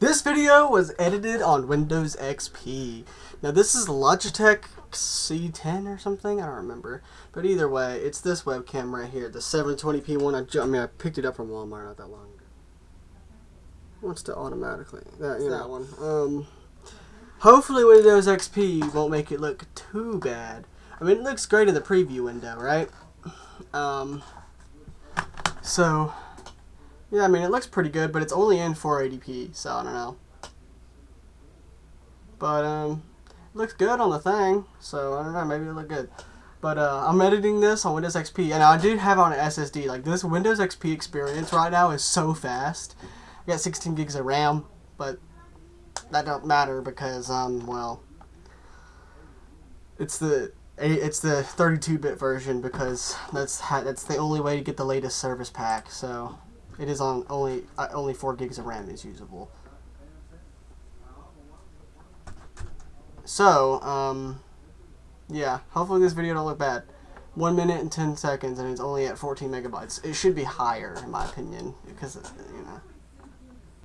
This video was edited on Windows XP. Now this is Logitech C10 or something, I don't remember. But either way, it's this webcam right here, the 720p one. I, I mean, I picked it up from Walmart not that long ago. Wants to automatically, that, you know. that one. Um, hopefully Windows XP won't make it look too bad. I mean, it looks great in the preview window, right? Um, so, yeah, I mean, it looks pretty good, but it's only in 480p, so I don't know. But, um, it looks good on the thing, so I don't know, maybe it'll look good. But uh, I'm editing this on Windows XP, and I do have on an SSD. Like, this Windows XP experience right now is so fast. I got 16 gigs of RAM, but that don't matter because, um, well, it's the it's the 32-bit version because that's that's the only way to get the latest service pack. So it is on only uh, only four gigs of RAM is usable. So um, yeah, hopefully this video don't look bad. One minute and ten seconds, and it's only at 14 megabytes. It should be higher, in my opinion, because you know.